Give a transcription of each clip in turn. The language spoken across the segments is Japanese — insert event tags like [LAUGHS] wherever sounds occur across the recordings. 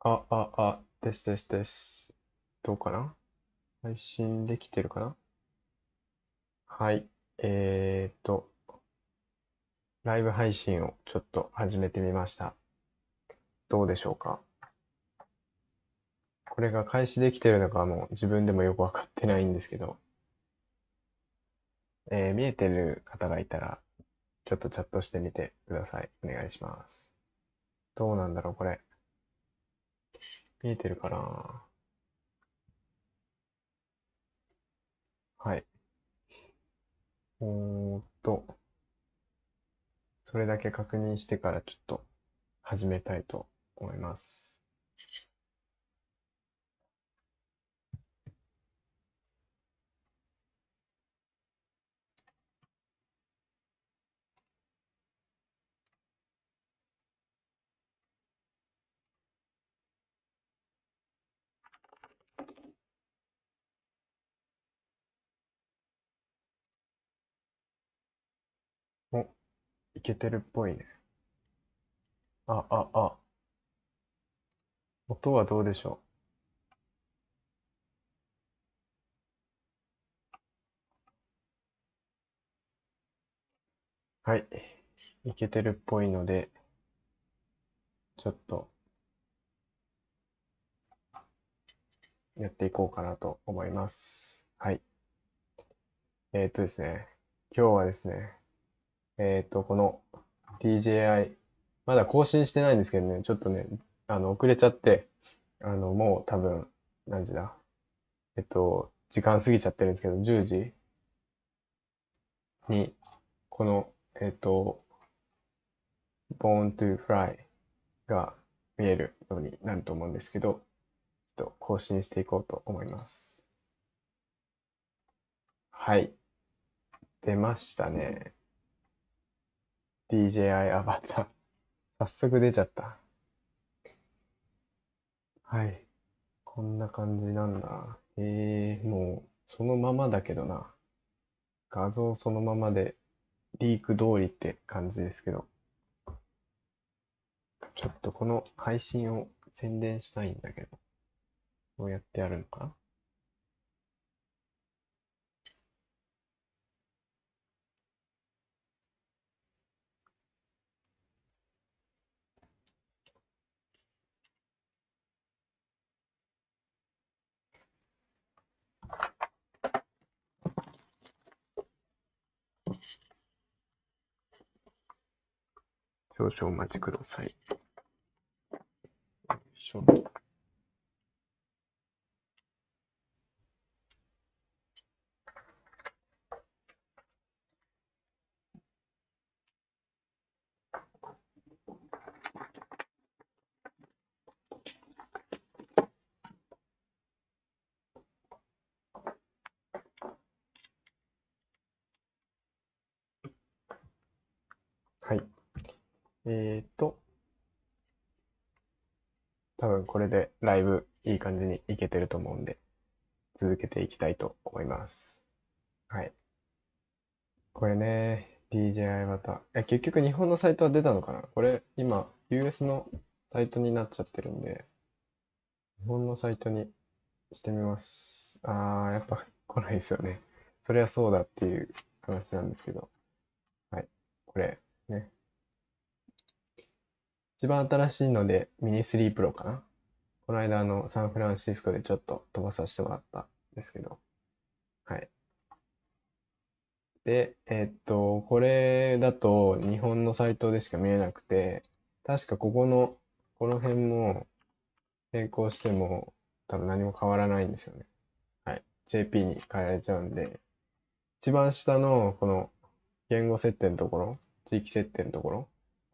あ、あ、あ、ですですです。どうかな？配信できてるかな？はい。えーっと、ライブ配信をちょっと始めてみました。どうでしょうか？これが開始できてるのかもう自分でもよくわかってないんですけど、えー見えてる方がいたら、ちょっとチャットしてみてください。お願いします。どうなんだろう、これ。見えてるかなはい。おーっと、それだけ確認してからちょっと始めたいと思います。お、いけてるっぽいね。あ、あ、あ。音はどうでしょう？はい。いけてるっぽいので、ちょっとやっていこうかなと思います。はい。えーっとですね、今日はですね、えっと、この DJI、まだ更新してないんですけどね、ちょっとね、あの、遅れちゃって、あの、もう多分、何時だ？えっと、時間過ぎちゃってるんですけど、10時に、この、えっと、Born to Fly が見えるようになると思うんですけど、ちょっと更新していこうと思います。はい。出ましたね。DJI アバター。早速出ちゃった。はい。こんな感じなんだ。えー、もう、そのままだけどな。画像そのままで、リーク通りって感じですけど。ちょっとこの配信を宣伝したいんだけど。どうやってやるのかな？少々お待ちください。よいしょ。はい。えっと、多分これでライブいい感じにいけてると思うんで、続けていきたいと思います。はい。これね、DJI また。え、結局日本のサイトは出たのかな？これ今 US のサイトになっちゃってるんで、日本のサイトにしてみます。あー、やっぱ来ないですよね。そりゃそうだっていう話なんですけど。はい。これ、ね。一番新しいのでミニ3 Pro かな？この間あのサンフランシスコでちょっと飛ばさせてもらったんですけど。はい。で、えっと、これだと日本のサイトでしか見えなくて、確かここの、この辺も並行しても多分何も変わらないんですよね。はい。JP に変えられちゃうんで、一番下のこの言語設定のところ、地域設定のところ、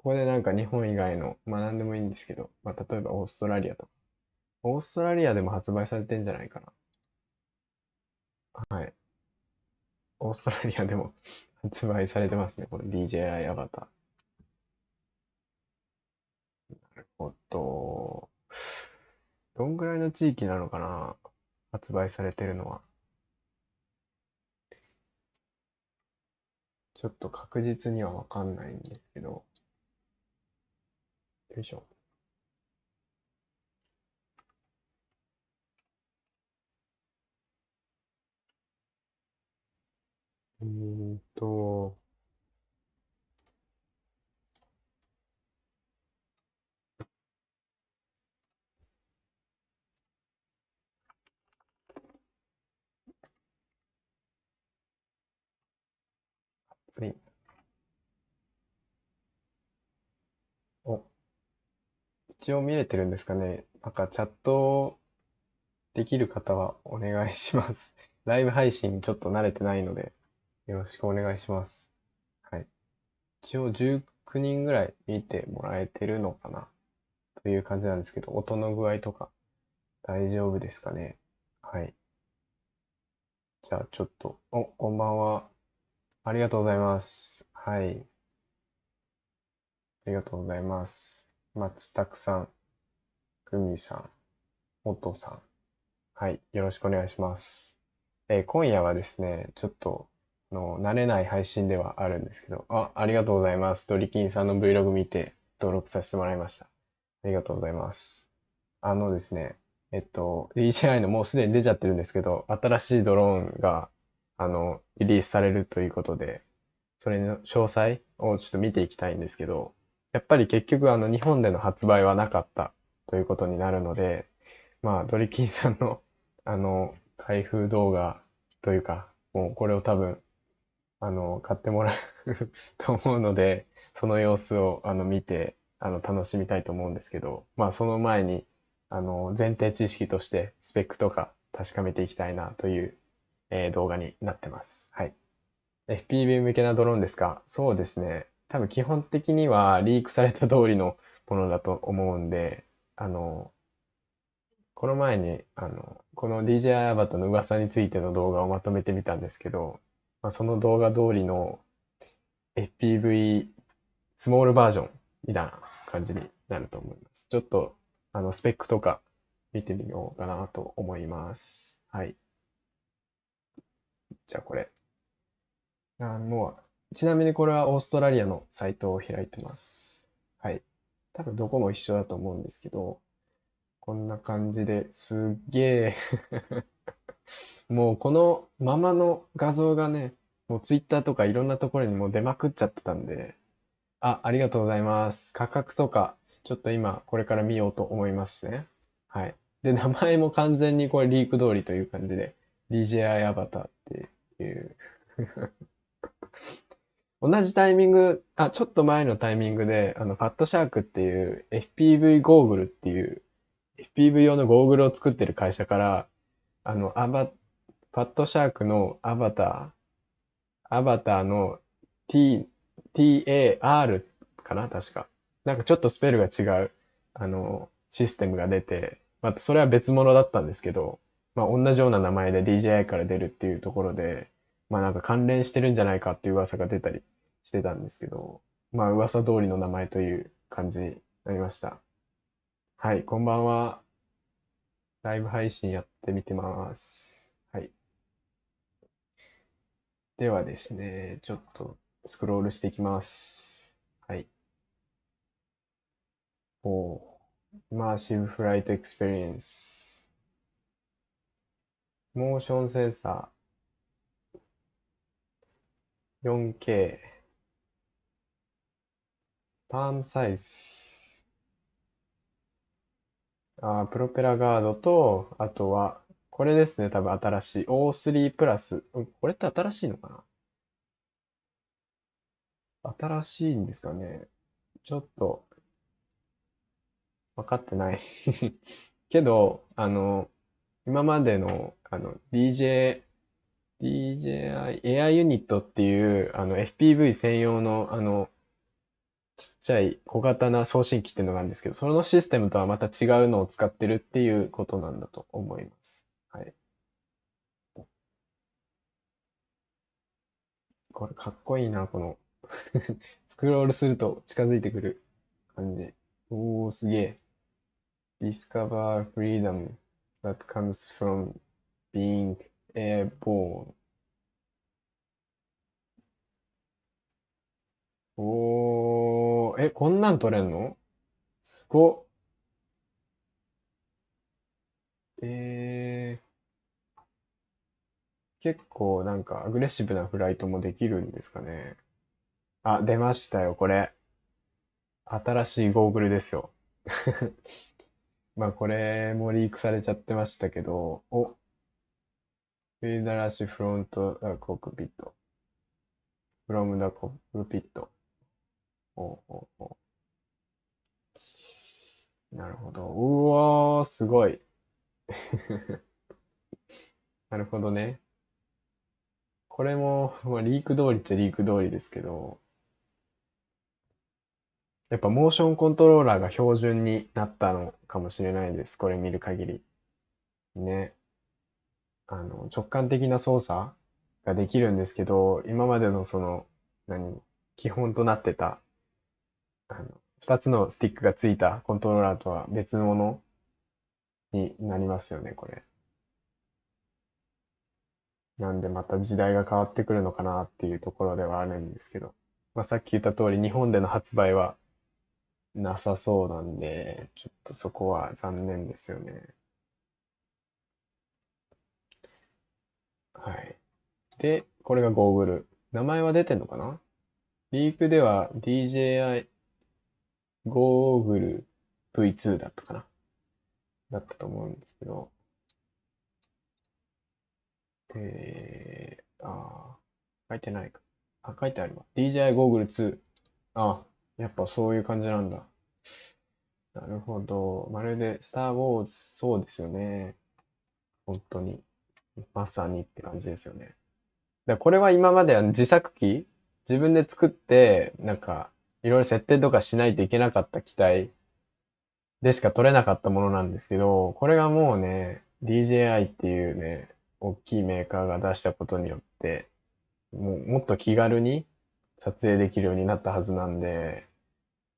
ここでなんか日本以外の、まあ何でもいいんですけど、まあ例えばオーストラリアとか。オーストラリアでも発売されてんじゃないかな。はい。オーストラリアでも [LAUGHS] 発売されてますね。この DJI アバター。なるほど。どんぐらいの地域なのかな発売されてるのは。ちょっと確実にはわかんないんですけど。よいしょ。うんと、はい。一応見れてるんですかね。なんかチャットできる方はお願いします。[LAUGHS] ライブ配信ちょっと慣れてないので、よろしくお願いします。はい。一応19人ぐらい見てもらえてるのかなという感じなんですけど、音の具合とか大丈夫ですかね。はい。じゃあちょっと、お、こんばんは。ありがとうございます。はい。ありがとうございます。松拓さん、久美さん、元さん。はい。よろしくお願いします。えー今夜はですね、ちょっと、あの、慣れない配信ではあるんですけど、あ、ありがとうございます。ドリキンさんの Vlog 見て登録させてもらいました。ありがとうございます。あのですね、えっと、DJI のもうすでに出ちゃってるんですけど、新しいドローンが、あの、リリースされるということで、それの詳細をちょっと見ていきたいんですけど、やっぱり結局あの日本での発売はなかったということになるので、まあドリキンさんの [LAUGHS] あの開封動画というか、もうこれを多分あの買ってもらうと思うので、その様子をあの見てあの楽しみたいと思うんですけど、まあその前にあの前提知識としてスペックとか確かめていきたいなという、えー動画になってます。はい。FPV 向けなドローンですか？そうですね。多分基本的にはリークされた通りのものだと思うんで、あの、この前に、あの、この DJI アバターの噂についての動画をまとめてみたんですけど、まあ、その動画通りの FPV スモールバージョンみたいな感じになると思います。ちょっと、あの、スペックとか見てみようかなと思います。はい。じゃあこれ。あ、もう、ちなみにこれはオーストラリアのサイトを開いてます。はい。多分どこも一緒だと思うんですけど、こんな感じですっげえ [LAUGHS] もうこのままの画像がね、もうツイッターとかいろんなところにも出まくっちゃってたんで、あ、ありがとうございます。価格とか、ちょっと今これから見ようと思いますね。はい。で、名前も完全にこれリーク通りという感じで、DJI アバターっていう同じタイミング、あ、ちょっと前のタイミングで、あの、ファットシャークっていう FPV ゴーグルっていう FPV 用のゴーグルを作ってる会社から、あの、アバ、ファットシャークのアバター、アバターの T、TAR かな確か。なんかちょっとスペルが違う、あの、システムが出て、またそれは別物だったんですけど、まあ同じような名前で DJI から出るっていうところで、まあなんか関連してるんじゃないかっていう噂が出たりしてたんですけど、まあ噂通りの名前という感じになりました。はい、こんばんは。ライブ配信やってみてます。はい。ではですね、ちょっとスクロールしていきます。はい。おー、 immersive flight experience。モーションセンサー 4K パームサイズ。あー、プロペラガードと、あとは、これですね、多分新しい。O3 プラス。うんこれって新しいのかな？新しいんですかね？ちょっと、分かってない [LAUGHS] けど、あの、今までの、あの、DJ、DJI、エアユニットっていう、あの、FPV 専用の、あの、ちっちゃい小型な送信機っていうのがあるんですけど、そのシステムとはまた違うのを使ってるっていうことなんだと思います。はい。これかっこいいな、この [LAUGHS] スクロールすると近づいてくる感じ。おー、すげえ。Discover freedom that comes from being airborne. おー、え、こんなん撮れんの？すごっ。え結構なんかアグレッシブなフライトもできるんですかね。あ、出ましたよ、これ。新しいゴーグルですよ。[LAUGHS] まあこれもリークされちゃってましたけど、お、フィールドラッシュフロントコックピット。from the cockpit. おおおなるほど。うわー、すごい。[LAUGHS] なるほどね。これも、まあ、リーク通りっちゃリーク通りですけど、やっぱモーションコントローラーが標準になったのかもしれないです。これ見る限り。ね。あの、直感的な操作ができるんですけど、今までのその、何、基本となってた、あの、二つのスティックがついたコントローラーとは別のものになりますよね、これ。なんでまた時代が変わってくるのかなっていうところではあるんですけど。まあ、さっき言った通り日本での発売はなさそうなんで、ちょっとそこは残念ですよね。はい。で、これがゴーグル。名前は出てんのかな？リークでは DJI ゴーグル V2 だったかな？だったと思うんですけど。えー、あ書いてないか。あ、書いてあるわ。DJI ゴーグル2。あ、やっぱそういう感じなんだ。なるほど。まるで、スター・ウォーズ、そうですよね。本当に。まさにって感じですよね。で、これは今までは自作機？自分で作って、なんか、いろいろ設定とかしないといけなかった機体でしか取れなかったものなんですけど、これがもうね、DJI っていうね、大きいメーカーが出したことによって、もうもっと気軽に撮影できるようになったはずなんで、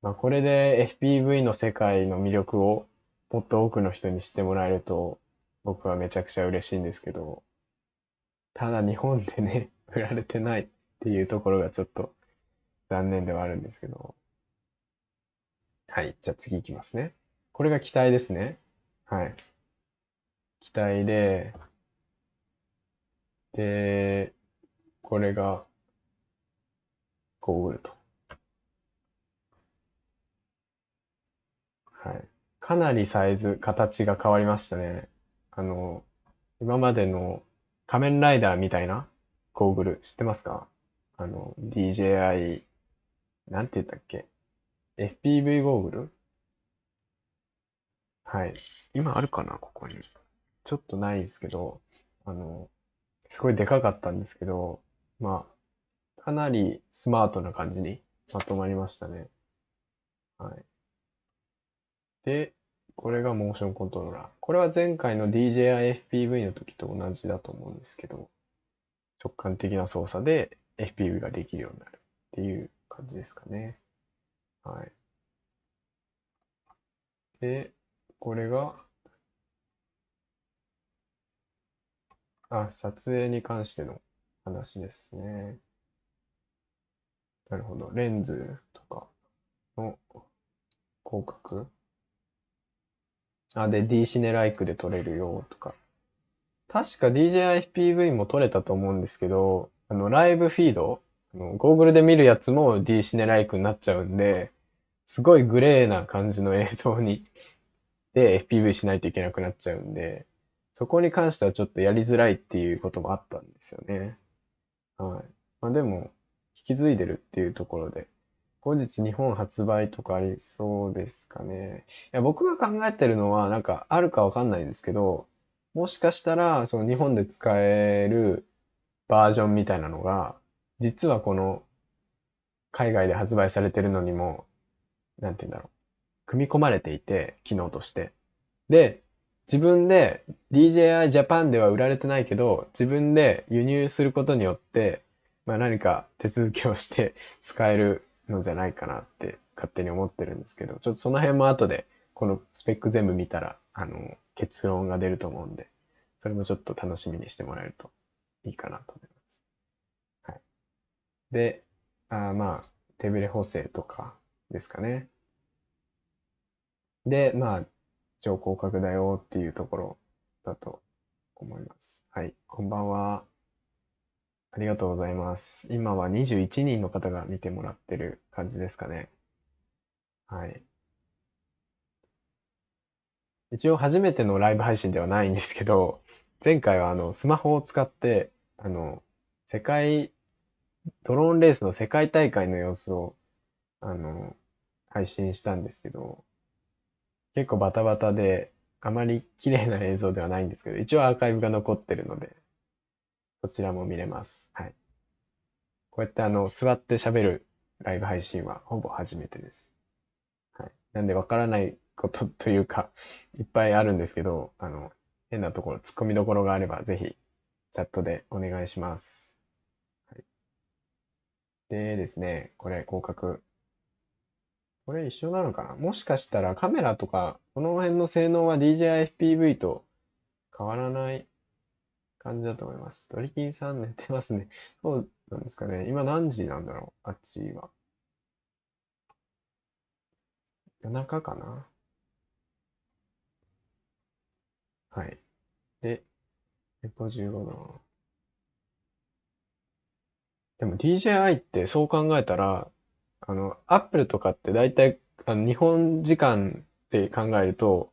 まあ、これで FPV の世界の魅力をもっと多くの人に知ってもらえると僕はめちゃくちゃ嬉しいんですけど、ただ日本でね、売られてないっていうところがちょっと残念ではあるんですけど。はい。じゃあ次行きますね。これが機体ですね。はい。機体で、で、これがゴーグルと。はい。かなりサイズ、形が変わりましたね。あの、今までの仮面ライダーみたいなゴーグル知ってますか？あの、DJI、なんて言ったっけ ?FPV ゴーグルはい。今あるかな？ここに。ちょっとないですけど、あの、すごいでかかったんですけど、まあ、かなりスマートな感じにまとまりましたね。はい。で、これがモーションコントローラー。これは前回の DJI FPV の時と同じだと思うんですけど、直感的な操作で FPV ができるようになるっていう感じですかね。はい。で、これが、あ、撮影に関しての話ですね。なるほど。レンズとかの広角？あ、で、D シネライクで撮れるよとか。確か DJI-FPV も撮れたと思うんですけど、あの、ライブフィード、ゴーグルで見るやつも D シネライクになっちゃうんで、すごいグレーな感じの映像に、で FPV しないといけなくなっちゃうんで、そこに関してはちょっとやりづらいっていうこともあったんですよね。はい。まあでも、引き継いでるっていうところで、後日日本発売とかありそうですかね。いや、僕が考えてるのは、なんかあるかわかんないんですけど、もしかしたら、その日本で使えるバージョンみたいなのが、実はこの海外で発売されてるのにも、なんて言うんだろう。組み込まれていて、機能として。で、自分で DJI Japan では売られてないけど、自分で輸入することによって、まあ何か手続きをして使えるのじゃないかなって勝手に思ってるんですけど、ちょっとその辺も後でこのスペック全部見たら、あの、結論が出ると思うんで、それもちょっと楽しみにしてもらえるといいかなと思います。で、あまあ、手ブレ補正とかですかね。で、まあ、超広角だよっていうところだと思います。はい、こんばんは。ありがとうございます。今は21人の方が見てもらってる感じですかね。はい。一応初めてのライブ配信ではないんですけど、前回はあの、スマホを使って、あの、世界、ドローンレースの世界大会の様子を、あの、配信したんですけど、結構バタバタで、あまり綺麗な映像ではないんですけど、一応アーカイブが残ってるので、そちらも見れます。はい。こうやってあの、座って喋るライブ配信はほぼ初めてです。はい。なんでわからないことというか、いっぱいあるんですけど、あの、変なところ、突っ込みどころがあれば、ぜひ、チャットでお願いします。でですね、これ、広角。これ一緒なのかな？もしかしたらカメラとか、この辺の性能は DJI-FPV と変わらない感じだと思います。ドリキンさん寝てますね。そうなんですかね。今何時なんだろう？あっちは。夜中かな？はい。で、レポ15度。でも DJI ってそう考えたら、あの、Apple とかって大体、あの、日本時間で考えると、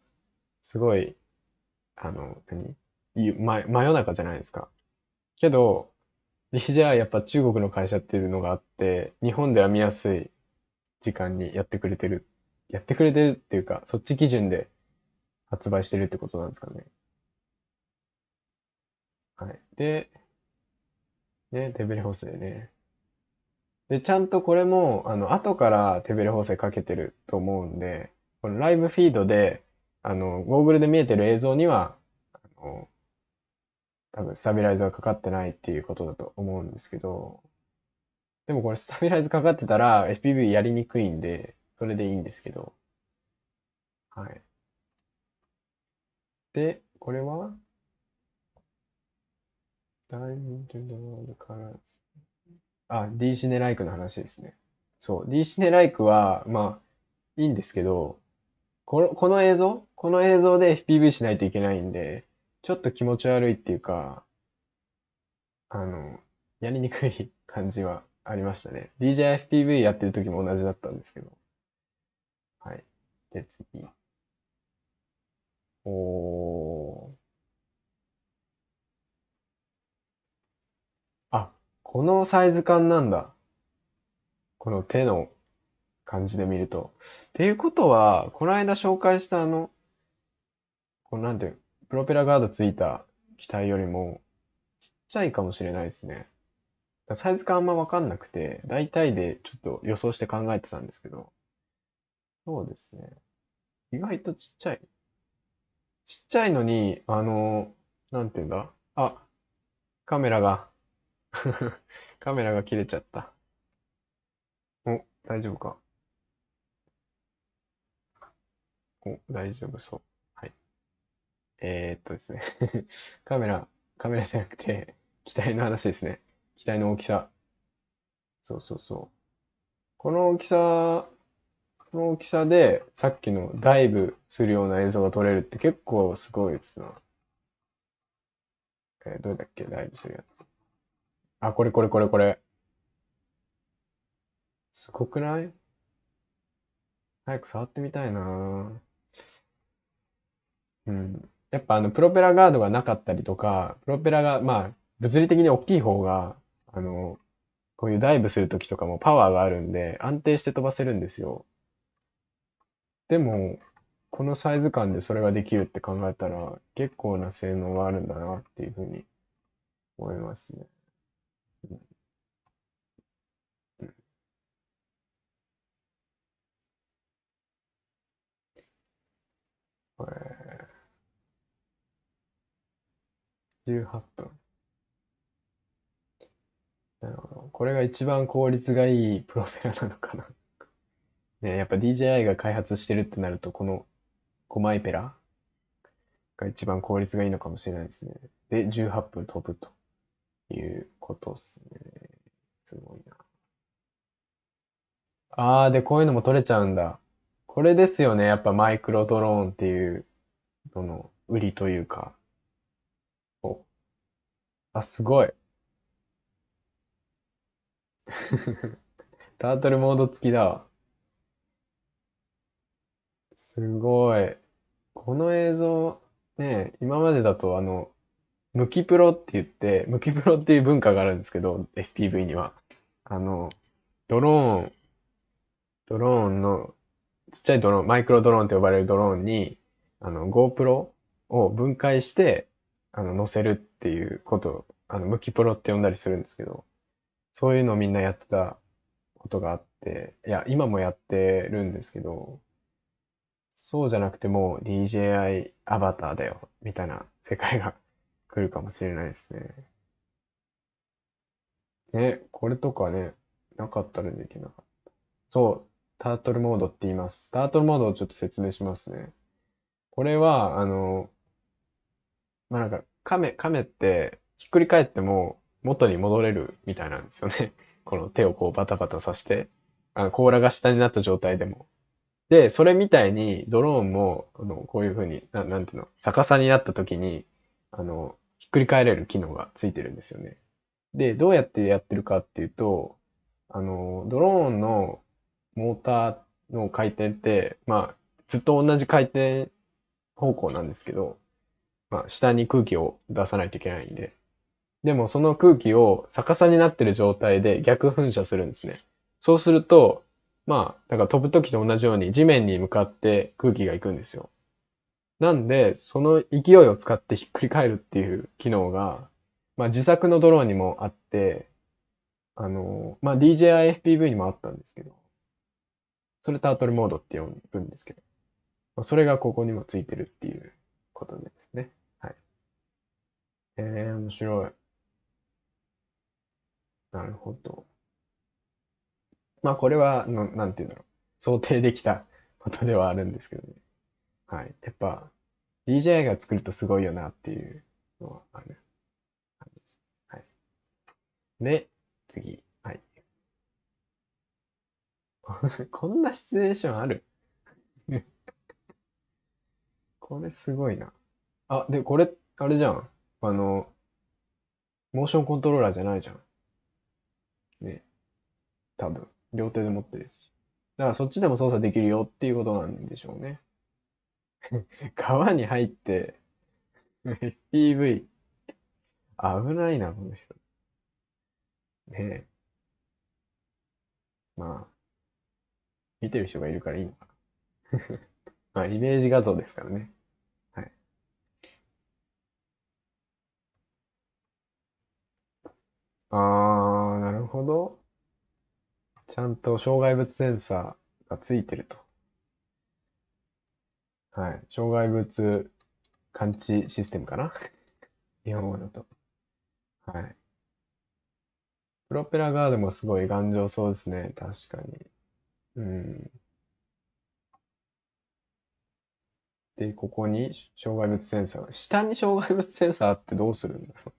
すごい、あの、何？ゆ真、真夜中じゃないですか。けど、DJI やっぱ中国の会社っていうのがあって、日本では見やすい時間にやってくれてる、やってくれてるっていうか、そっち基準で発売してるってことなんですかね。はい。で、ね、手ブレ補正ね。で、ちゃんとこれも、あの、後から手ブレ補正かけてると思うんで、このライブフィードで、あの、ゴーグルで見えてる映像には、あの、多分スタビライザーかかってないっていうことだと思うんですけど、でもこれスタビライズかかってたら FPV やりにくいんで、それでいいんですけど、はい。で、これは Dive into the world colors あ、D シネライクの話ですね。そう、D シネライクは、まあ、いいんですけど、この、この映像？この映像で FPV しないといけないんで、ちょっと気持ち悪いっていうか、あの、やりにくい感じはありましたね。DJFPV やってる時も同じだったんですけど。はい。で、次。おー。あ、このサイズ感なんだ。この手の感じで見ると。っていうことは、この間紹介したあの、このなんていう、プロペラガードついた機体よりもちっちゃいかもしれないですね。サイズ感あんまわかんなくて、大体でちょっと予想して考えてたんですけど。そうですね。意外とちっちゃい。ちっちゃいのに、あの、なんていうんだ？あ、カメラが [LAUGHS] カメラが切れちゃった。お、大丈夫か？お、大丈夫そう。はい。えーっとですね。[LAUGHS] カメラ、カメラじゃなくて、機体の話ですね。機体の大きさ。そうそうそう。この大きさ、この大きさで、さっきのダイブするような映像が撮れるって結構すごいですな。えーどれだっけ？ダイブするやつ。あ、これこれこれこれ。すごくない？早く触ってみたいなうん。やっぱあの、プロペラガードがなかったりとか、プロペラが、まあ、物理的に大きい方が、あの、こういうダイブするときとかもパワーがあるんで、安定して飛ばせるんですよ。でも、このサイズ感でそれができるって考えたら、結構な性能があるんだなっていうふうに思いますね。これ、18分。なるほど。これが一番効率がいいプロペラなのかな。[LAUGHS] ね、やっぱ DJI が開発してるってなると、この5枚ペラが一番効率がいいのかもしれないですね。で、18分飛ぶということですね。すごいな。あー、で、こういうのも撮れちゃうんだ。これですよね。やっぱマイクロドローンっていうのの売りというか。お、あ、すごい。[LAUGHS] タートルモード付きだわ。すごい。この映像、ね、今までだとあの、ムキプロって言って、ムキプロっていう文化があるんですけど、FPV には。あの、ドローン、ドローンの、ちっちゃいドローン、マイクロドローンと呼ばれるドローンに、あの、GoPro を分解して、あの、載せるっていうことを、あの、ムキプロって呼んだりするんですけど、そういうのをみんなやってたことがあって、いや、今もやってるんですけど、そうじゃなくてもう DJI アバターだよ、みたいな世界が来るかもしれないですね。ね、これとかね、なかったらできなかった。そう、タートルモードって言います。タートルモードをちょっと説明しますね。これは、あの、まあ、なんか、亀、亀ってひっくり返っても元に戻れるみたいなんですよね。[LAUGHS] この手をこうバタバタさせて、あの甲羅が下になった状態でも。で、それみたいにドローンも、あの、こういうふうに、な、なんていうの、逆さになった時に、あの、ひっくり返れる機能がついてるんですよね。で、どうやってやってるかっていうと、あの、ドローンのモーターの回転って、まあ、ずっと同じ回転方向なんですけど、まあ、下に空気を出さないといけないんで。でもその空気を逆さになってる状態で逆噴射するんですね。そうすると、まあ、だから飛ぶ時と同じように地面に向かって空気が行くんですよ。なんで、その勢いを使ってひっくり返るっていう機能が、まあ自作のドローンにもあって、あの、まあ DJI-FPV にもあったんですけど、それタートルモードって呼ぶんですけど、まあ、それがここにもついてるっていうことですね。はい。えー、面白い。なるほど。まあこれはの、なんていうんだろう。想定できたことではあるんですけどね。はい。やっぱ、DJI が作るとすごいよなっていうのはある感じです。はい。で、次。はい。[LAUGHS] こんなシチュエーションある？[LAUGHS] これすごいな。あ、で、これ、あれじゃん。あの、モーションコントローラーじゃないじゃん。ね。多分。両手で持ってるし。だからそっちでも操作できるよっていうことなんでしょうね。[LAUGHS] 川に入って [LAUGHS] FPV。危ないな、この人。ねえ。まあ、見てる人がいるからいいのかな。[LAUGHS] まあ、イメージ画像ですからね。はい。あー、なるほど。ちゃんと障害物センサーがついてると。はい。障害物感知システムかな？[LAUGHS] 日本語だと。はい。プロペラガードもすごい頑丈そうですね。確かに。うん。で、ここに障害物センサー。下に障害物センサーってどうするんだろ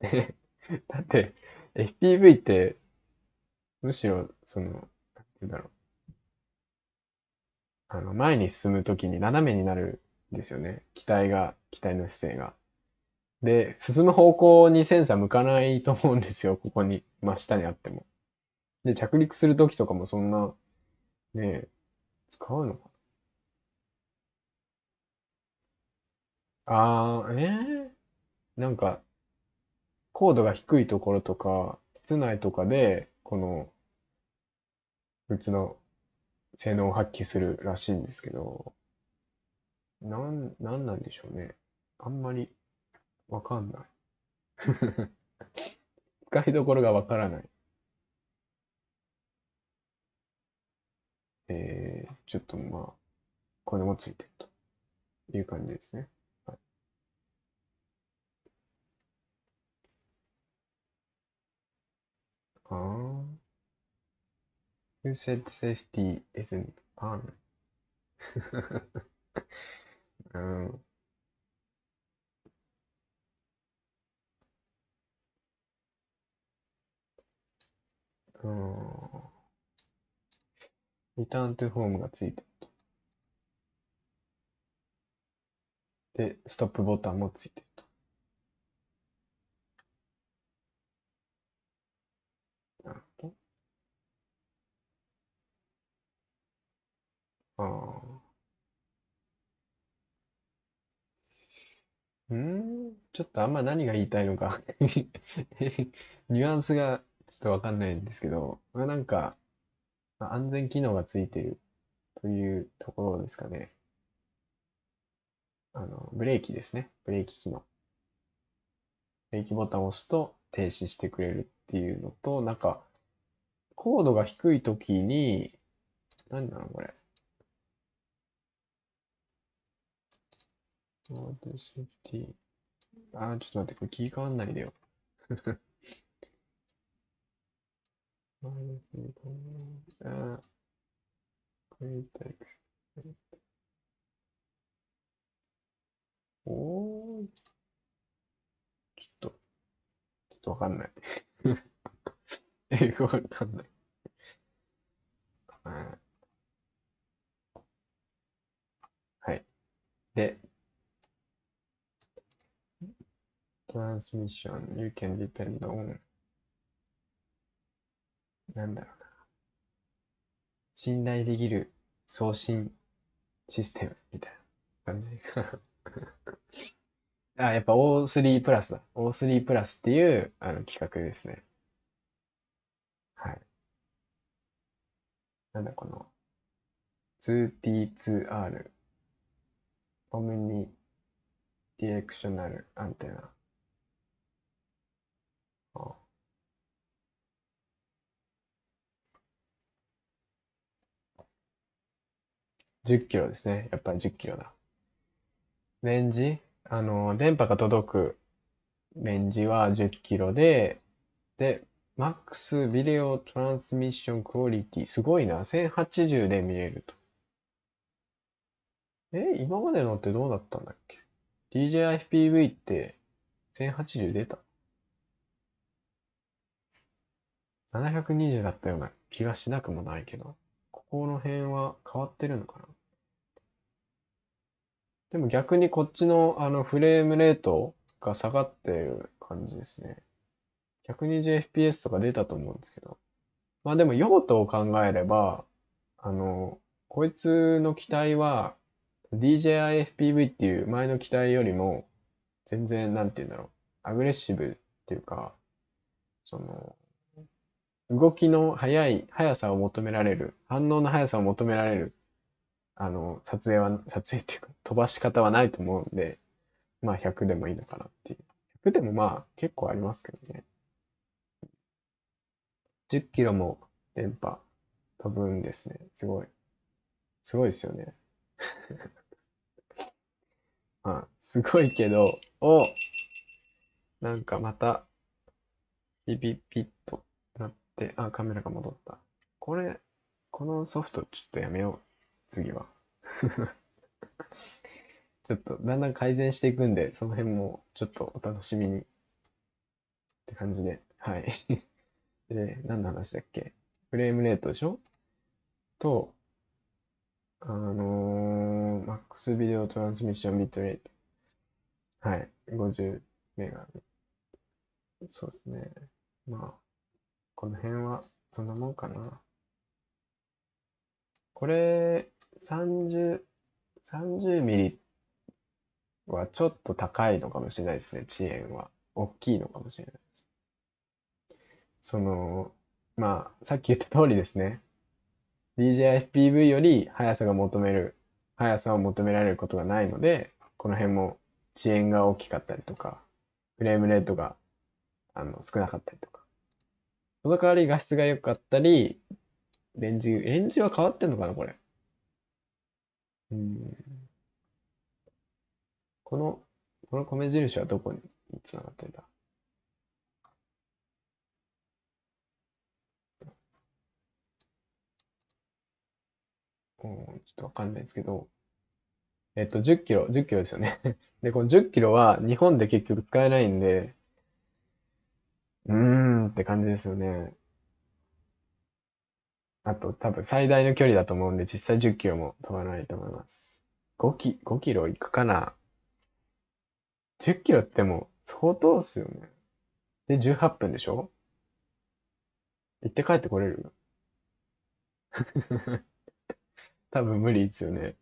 う？[LAUGHS] だって、FPV ってむしろ、その、なんて言うんだろう。あの、前に進むときに斜めになるんですよね。機体が、機体の姿勢が。で、進む方向にセンサー向かないと思うんですよ。ここに、真下にあっても。で、着陸するときとかもそんな、ねえ使うのかな。あー、えー、なんか、高度が低いところとか、室内とかで、この、うちの性能を発揮するらしいんですけど、なん、なんなんでしょうね。あんまりわかんない。[LAUGHS] 使いどころがわからない。えー、ちょっとまあ、これもついてるという感じですね。はい、ああ。Who said safety isn't fun? うん。うん。リターントゥホームがついてると。で、ストップボタンもついてるうー、ちょっとあんま何が言いたいのか [LAUGHS] ニュアンスがちょっとわかんないんですけど、まあ、なんか、安全機能がついてるというところですかね。あの、ブレーキですね。ブレーキ機能。ブレーキボタンを押すと停止してくれるっていうのと、なんか、高度が低い時に、何なのこれ。ロードセーフティー。あー、ちょっと待って、これ切り替わんないでよ。[LAUGHS] あー、これタイプ。おー、ちょっと、ちょっとわかんない。英語わかんない。はい。で、transmission you can depend on なんだろうな。信頼できる送信システムみたいな感じか。[LAUGHS] あ、やっぱ O3 プラスだ。O3 プラスっていうあの企画ですね。はい。なんだこの 2T2R オムニディレクショナルアンテナ。10キロですね。やっぱり10キロだ。レンジ？あの、電波が届くレンジは10キロで、で、マックスビデオトランスミッションクオリティ、すごいな。1080で見えると。え、今までのってどうだったんだっけ ?DJI-FPV って1080出た ?720 だったような気がしなくもないけど、ここの辺は変わってるのかな？でも逆にこっちのあのフレームレートが下がってる感じですね。120fps とか出たと思うんですけど。まあでも用途を考えれば、あの、こいつの機体は DJI-FPV っていう前の機体よりも全然なんて言うんだろう。アグレッシブっていうか、その、動きの速い、速さを求められる、反応の速さを求められるあの、撮影は、撮影っていうか、飛ばし方はないと思うんで、まあ100でもいいのかなっていう。100でもまあ結構ありますけどね。10キロも電波飛ぶんですね。すごい。すごいですよね。[LAUGHS] まあ、すごいけど、おなんかまた、ピピピッとなって、あ、カメラが戻った。これ、このソフトちょっとやめよう。次は。[LAUGHS] ちょっとだんだん改善していくんで、その辺もちょっとお楽しみにって感じで、はい。[LAUGHS] で、何の話だっけ？フレームレートでしょ？と、あのー、マックスビデオトランスミッションビットレート。はい。50メガ。そうですね。まあ、この辺はそんなもんかな。これ、30、30ミリはちょっと高いのかもしれないですね、遅延は。大きいのかもしれないです。その、まあ、さっき言った通りですね。DJI-FPV より速さが求める、速さを求められることがないので、この辺も遅延が大きかったりとか、フレームレートがあの少なかったりとか。その代わり画質が良かったり、レンジ、レンジは変わってんのかな、これ。うん。この、この米印はどこにつながってんだ？うん、ちょっとわかんないですけど、えっと、10キロ、10キロですよね。[LAUGHS] で、この10キロは日本で結局使えないんで、うーんって感じですよね。あと多分最大の距離だと思うんで、実際10キロも飛ばないと思います。5キ、5キロ行くかな ?10 キロってもう相当っすよね。で、18分でしょ？行って帰ってこれる？[LAUGHS] 多分無理ですよね。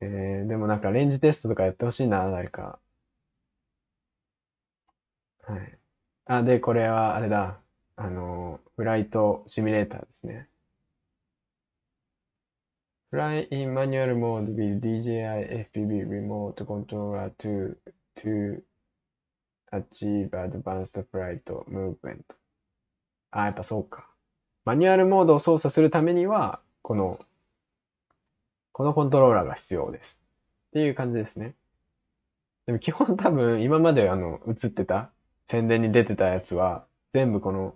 えー、でもなんかレンジテストとかやってほしいな、誰か。はい。あ、で、これはあれだ。あの、フライトシミュレーターですね。Fly in manual mode with DJI FPV remote controller to, to achieve advanced flight movement. あ、やっぱそうか。マニュアルモードを操作するためには、この、このコントローラーが必要です。っていう感じですね。でも基本多分今まであの映ってた宣伝に出てたやつは全部この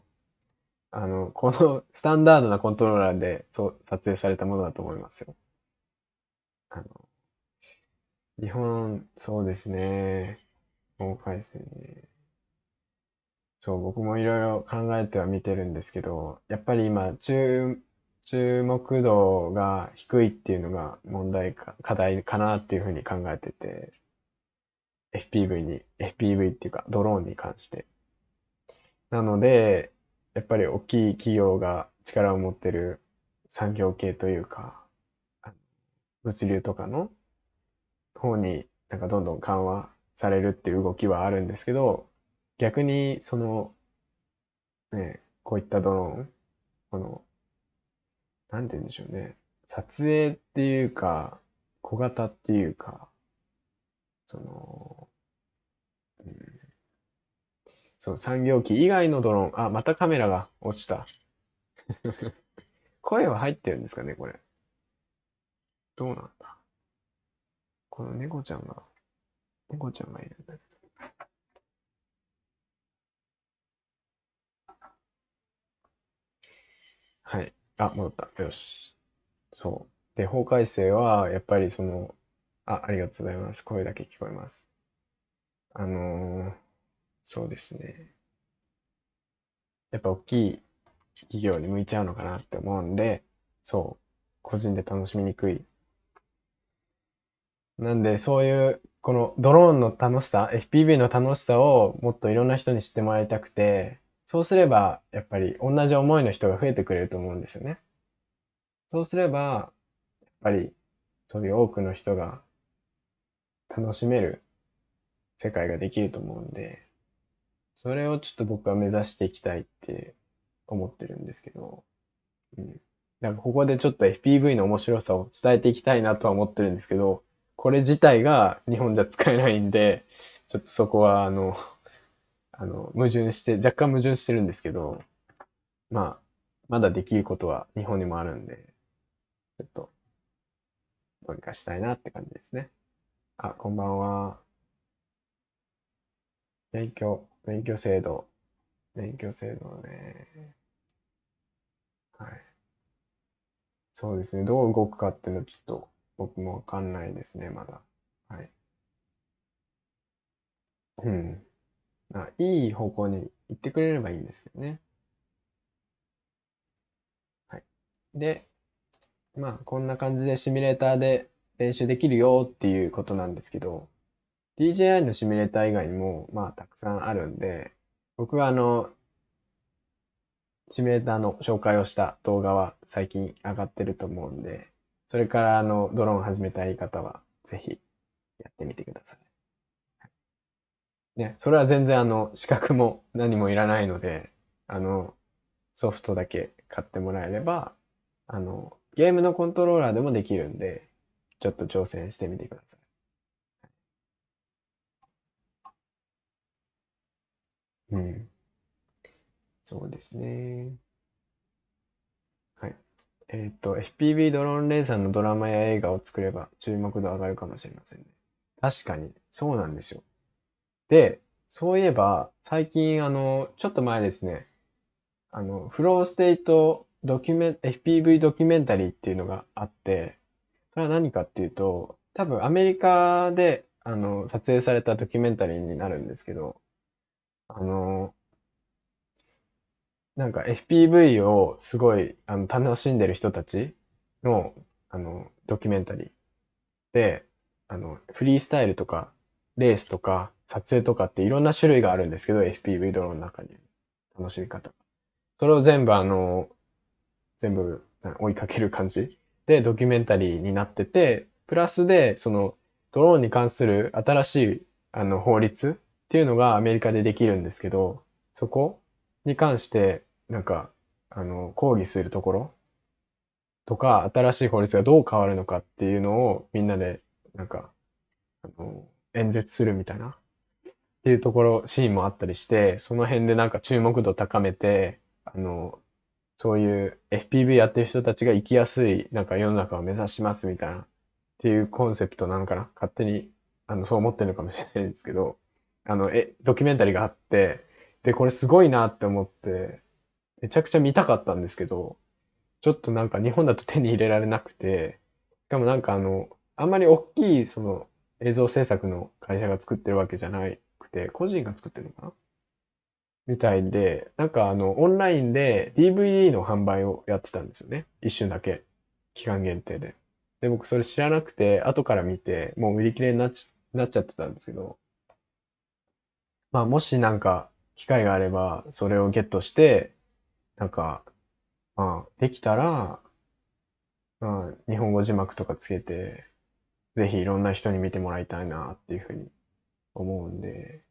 あの、このスタンダードなコントローラーでそう撮影されたものだと思いますよ。あの、日本、そうですね。法改正ね。そう、僕もいろいろ考えては見てるんですけど、やっぱり今、注、注目度が低いっていうのが問題か、課題かなっていうふうに考えてて、FPV に、FPV っていうか、ドローンに関して。なので、やっぱり大きい企業が力を持ってる産業系というか、物流とかの方になんかどんどん緩和されるっていう動きはあるんですけど、逆にその、ね、こういったドローン、この、なんて言うんでしょうね。撮影っていうか、小型っていうか、その、うん、その産業機以外のドローン、あ、またカメラが落ちた。[LAUGHS] 声は入ってるんですかね、これ。どうなんだ。この猫ちゃんが、猫ちゃんがいるんだけど。はい。あ、戻った。よし。そう。で、法改正は、やっぱりその、あ、ありがとうございます。声だけ聞こえます。あのーそうですね。やっぱ大きい企業に向いちゃうのかなって思うんで、そう、個人で楽しみにくい。なんで、そういう、このドローンの楽しさ、FPV の楽しさをもっといろんな人に知ってもらいたくて、そうすれば、やっぱり同じ思いの人が増えてくれると思うんですよね。そうすれば、やっぱり、そういう多くの人が楽しめる世界ができると思うんで、それをちょっと僕は目指していきたいって思ってるんですけど、うん。なんかここでちょっと FPV の面白さを伝えていきたいなとは思ってるんですけど、これ自体が日本じゃ使えないんで、ちょっとそこはあの、[LAUGHS] あの、矛盾して、若干矛盾してるんですけど、まあ、まだできることは日本にもあるんで、ちょっと、どうにかしたいなって感じですね。あ、こんばんは。勉強。免許制度。免許制度ね。はい。そうですね。どう動くかっていうのはちょっと僕もわかんないですね、まだ。はい。うん。あ、いい方向に行ってくれればいいんですけどね。はい。で、まあ、こんな感じでシミュレーターで練習できるよっていうことなんですけど、DJI のシミュレーター以外にも、まあ、たくさんあるんで、僕はあの、シミュレーターの紹介をした動画は最近上がってると思うんで、それからあの、ドローン始めたい方は、ぜひやってみてください。ね、それは全然あの、資格も何もいらないので、あの、ソフトだけ買ってもらえれば、あの、ゲームのコントローラーでもできるんで、ちょっと挑戦してみてください。うん。そうですね。はい。えっと、FPV ドローンレーサーのドラマや映画を作れば注目度上がるかもしれませんね。確かに、そうなんですよ。で、そういえば、最近、あの、ちょっと前ですね、あの、フローステイトドキュメン、FPV ドキュメンタリーっていうのがあって、それは何かっていうと、多分アメリカで、あの、撮影されたドキュメンタリーになるんですけど、あの、なんか FPV をすごいあの楽しんでる人たちのあのドキュメンタリーで、あのフリースタイルとかレースとか撮影とかっていろんな種類があるんですけど、FPV ドローンの中に楽しみ方。それを全部あの、全部追いかける感じでドキュメンタリーになってて、プラスで、その、ドローンに関する新しい、あの、法律っていうのがアメリカでできるんですけど、そこに関して、なんか、あの、抗議するところとか、新しい法律がどう変わるのかっていうのをみんなで、なんか、あの、演説するみたいな、っていうところ、シーンもあったりして、その辺でなんか注目度高めて、あの、そういう FPV やってる人たちが生きやすい、なんか世の中を目指しますみたいな、っていうコンセプトなのかな勝手に、あの、そう思ってるのかもしれないんですけど、あの、え、ドキュメンタリーがあって、で、これすごいなって思って、めちゃくちゃ見たかったんですけど、ちょっとなんか日本だと手に入れられなくて、しかもなんかあの、あんまり大きいその映像制作の会社が作ってるわけじゃなくて、個人が作ってるのかな？みたいで、なんかあの、オンラインで DVD の販売をやってたんですよね。一瞬だけ。期間限定で。で、僕それ知らなくて、後から見て、もう売り切れになっちなっちゃってたんですけど、まあもしなんか機会があれば、それをゲットして、なんか、まあ、できたら、まあ、日本語字幕とかつけて、ぜひいろんな人に見てもらいたいなっていうふうに思うんで、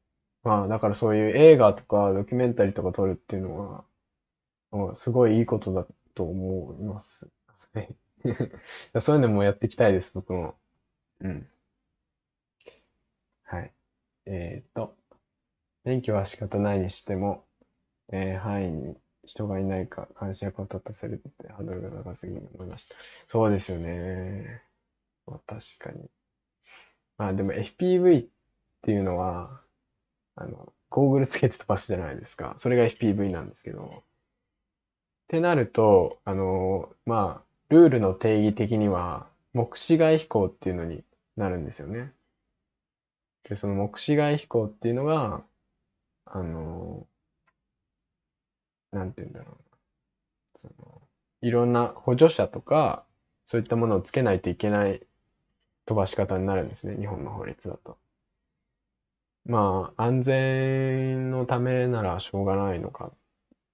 まあ、だからそういう映画とかドキュメンタリーとか撮るっていうのは、すごいいいことだと思います。[LAUGHS] そういうのもやっていきたいです、僕も。うん。はい。えっと、免許は仕方ないにしても、えー、範囲に人がいないか監視役を立たせるってハードルが高すぎると思いました。そうですよね。まあ、確かに。まあでも FPV っていうのは、あの、ゴーグルつけて飛ばすじゃないですか。それが FPV なんですけど。ってなると、あの、まあ、ルールの定義的には、目視外飛行っていうのになるんですよね。で、その目視外飛行っていうのが、あの、なんて言うんだろうな。その、いろんな補助者とか、そういったものをつけないといけない飛ばし方になるんですね、日本の法律だと。まあ、安全のためならしょうがないのか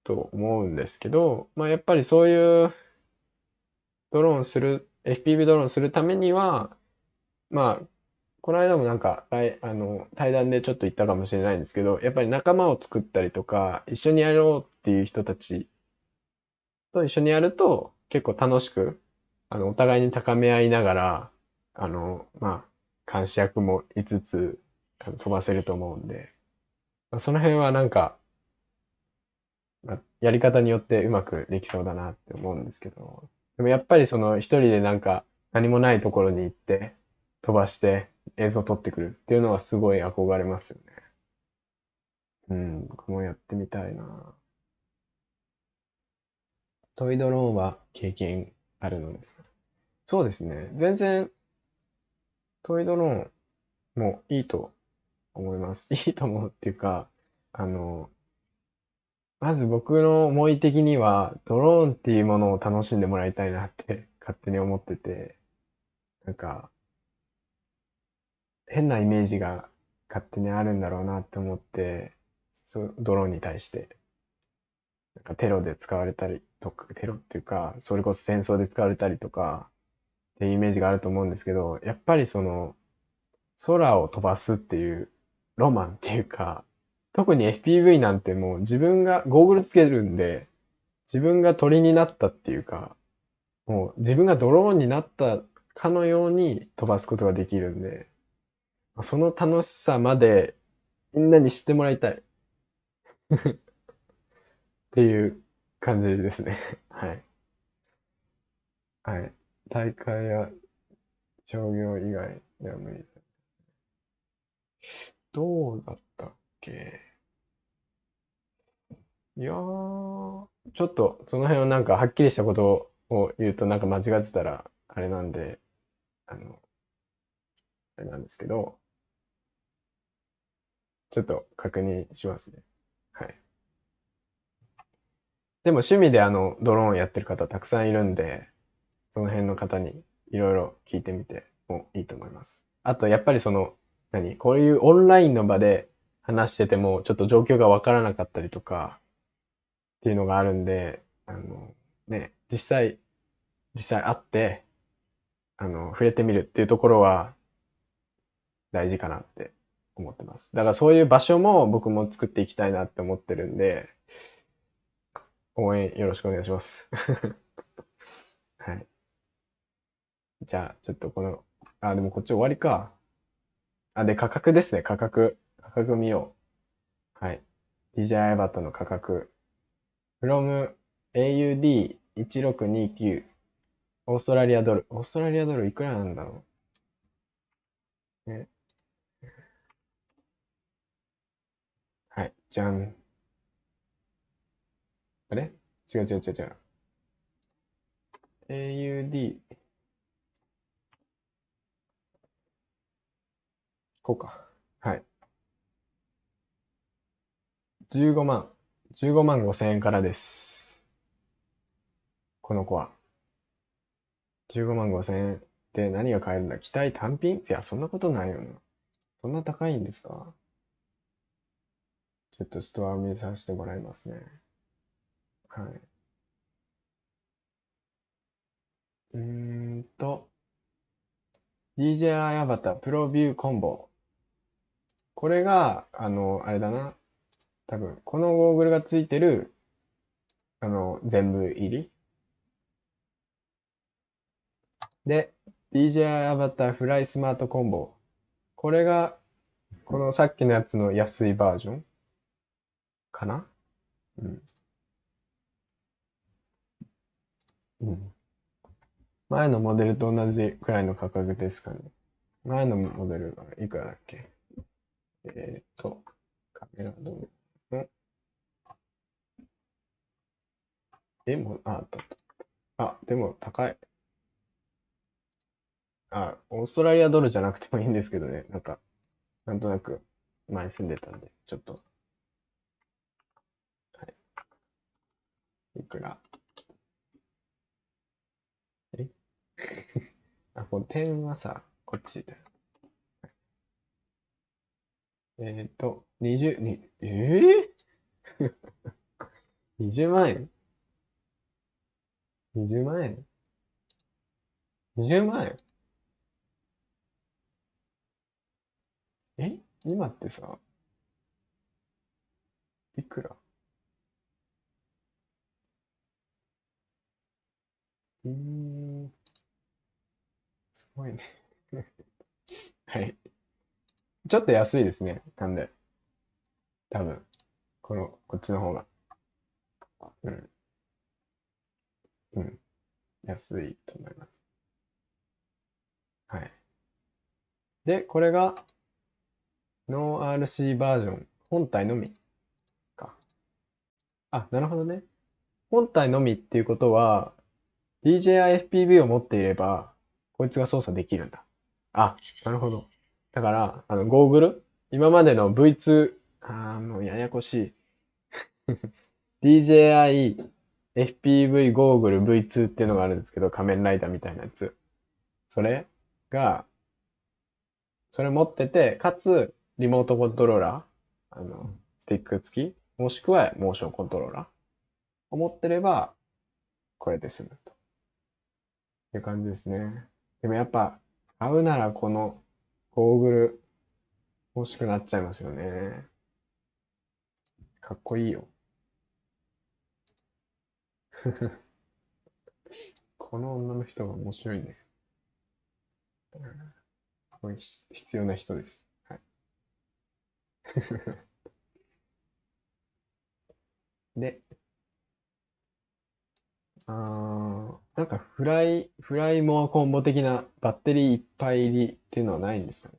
と思うんですけど、まあ、やっぱりそういうドローンする、FPV ドローンするためには、まあ、この間もなんか、あの、対談でちょっと言ったかもしれないんですけど、やっぱり仲間を作ったりとか、一緒にやろうっていう人たちと一緒にやると、結構楽しく、あの、お互いに高め合いながら、あの、まあ、監視役も5つ飛ばせると思うんで、まあ、その辺はなんか、まあ、やり方によってうまくできそうだなって思うんですけど、でもやっぱりその一人でなんか何もないところに行って飛ばして映像撮ってくるっていうのはすごい憧れますよね。うん、僕もやってみたいな。トイドローンは経験あるのですか？そうですね。全然、トイドローンもいいと思います。[LAUGHS] いいと思うっていうか、あの、まず僕の思い的には、ドローンっていうものを楽しんでもらいたいなって勝手に思ってて、なんか、変なイメージが勝手にあるんだろうなって思って、そドローンに対して。なんかテロで使われたりとか、テロっていうか、それこそ戦争で使われたりとか、っていうイメージがあると思うんですけど、やっぱりその、空を飛ばすっていうロマンっていうか、特に FPV なんてもう自分がゴーグルつけるんで、自分が鳥になったっていうか、もう自分がドローンになったかのように飛ばすことができるんで、その楽しさまでみんなに知ってもらいたい。[LAUGHS] っていう感じですね。はい。はい。大会や商業以外では無理です。どうだったっけ？いやー、ちょっとその辺をなんかはっきりしたことを言うとなんか間違ってたらあれなんで、あの、あれなんですけど、ちょっと確認しますね。はい。でも趣味であの、ドローンやってる方たくさんいるんで、その辺の方にいろいろ聞いてみてもいいと思います。あと、やっぱりその、何？こういうオンラインの場で話してても、ちょっと状況がわからなかったりとか、っていうのがあるんで、あの、ね、実際、実際会って、あの、触れてみるっていうところは大事かなって思ってます。だからそういう場所も僕も作っていきたいなって思ってるんで、応援よろしくお願いします。[LAUGHS] はい。じゃあ、ちょっとこの、あ、でもこっち終わりか。あ、で、価格ですね、価格。価格見よう。はい。DJI バットの価格。from AUD1629 オーストラリアドル。オーストラリアドルいくらなんだろう。ね。はい、じゃん。あれ？違う違う違う違う。AUD。こうか。はい。15万。15万5千円からです。この子は。15万5千円で何が買えるんだ？機体単品？いや、そんなことないよな。そんな高いんですか？ちょっとストアを見させてもらいますね。はい。うーんと、DJI アバタープロビューコンボ。これが、あの、あれだな。多分、このゴーグルがついてる、あの、全部入り。で、DJI アバターフライスマートコンボ。これが、このさっきのやつの安いバージョンかな？うん。うん。前のモデルと同じくらいの価格ですかね。前のモデルがいくらだっけ？えーっと、カメラどうのえ、もう、あ、あったあった。あ、でも高い。あ、オーストラリアドルじゃなくてもいいんですけどね。なんか、なんとなく前住んでたんで、ちょっと。い。くらえ？[LAUGHS] あ、この点はさ、こっちだよ。えっと、20、に、え？ぇ、?20 万円 ?20 万円 ?20 万円？え？今ってさ、いくら？うー、すごいね。[LAUGHS] はい。ちょっと安いですね。なんで。多分。この、こっちの方が。うん。うん。安いと思います。はい。で、これが、ノー RC バージョン。本体のみ。か。あ、なるほどね。本体のみっていうことは、DJI FPV を持っていれば、こいつが操作できるんだ。あ、なるほど。だから、あの、ゴーグル？今までの V2、あー、もうややこしい。[LAUGHS] DJI FPV ゴーグル V2 っていうのがあるんですけど、仮面ライダーみたいなやつ。それが、それ持ってて、かつ、リモートコントローラー、あの、スティック付き、もしくはモーションコントローラーを持ってれば、これで済むと。いう感じですね。でもやっぱ、買うならこのゴーグル欲しくなっちゃいますよね。かっこいいよ。[LAUGHS] この女の人が面白いね。これ必要な人です。はい。[LAUGHS] で、あー、なんかフライ、フライモアコンボ的なバッテリーいっぱい入りっていうのはないんですかね？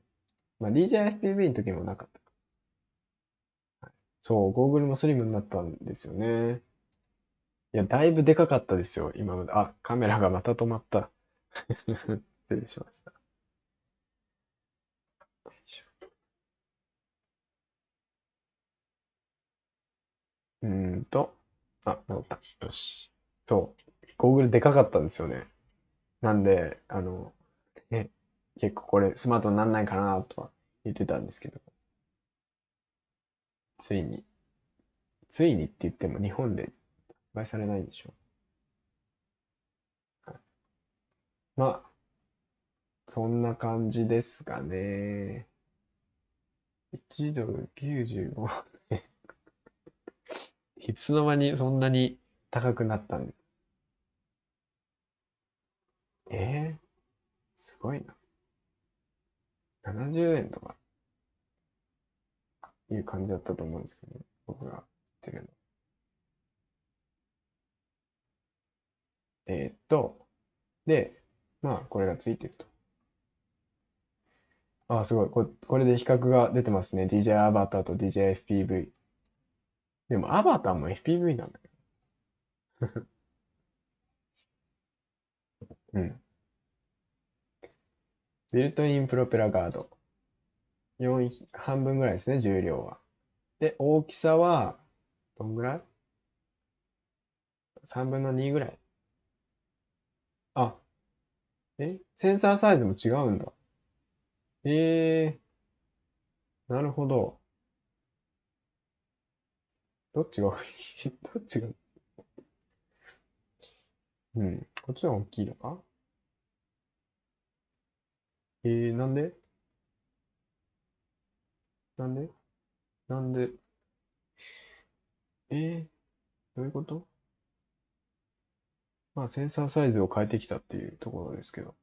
まあ DJI FPV の時もなかったか。はいそう、ゴーグルもスリムになったんですよね。いや、だいぶでかかったですよ、今まで。あ、カメラがまた止まった。[LAUGHS] 失礼しました。うーんと、あ、戻った。よし。そう。ゴーグルでかかったんですよね。なんで、あの、ね、結構これスマートになんないかなとは言ってたんですけど、ついに、ついにって言っても日本で発売されないんでしょ。はいまあ、そんな感じですかね。1ドル95円。[LAUGHS] いつの間にそんなに高くなったんですえー、すごいな。70円とかいう感じだったと思うんですけどね。僕が言ってるの。えーっと、で、まあ、これがついてると。あ、すごい。こ、これで比較が出てますね。DJ アバターと DJ FPV。でも、アバターも FPV なんだよ。うん。ビルトインプロペラガード。4、半分ぐらいですね、重量は。で、大きさは、どんぐらい ?3 分の2ぐらい。あ、え？センサーサイズも違うんだ。えー、なるほど。どっちが [LAUGHS] どっちが、[LAUGHS] うん。こっちの方が大きいのか？えー、なんで？なんで？なんで？えー、どういうこと？まあ、センサーサイズを変えてきたっていうところですけど。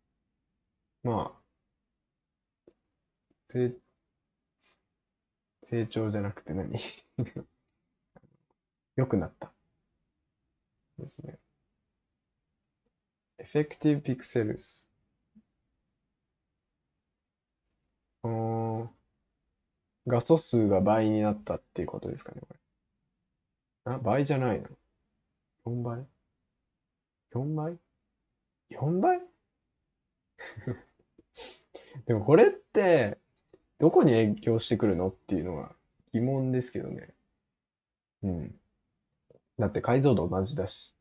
まあ、成、成長じゃなくて何？[LAUGHS] 良くなったですね。Effective pixels。画素数が倍になったっていうことですかね、これ。あ、倍じゃないの ?4 倍 ?4 倍 ?4 倍？[LAUGHS] でもこれって、どこに影響してくるのっていうのは疑問ですけどね。うん。だって解像度同じだし。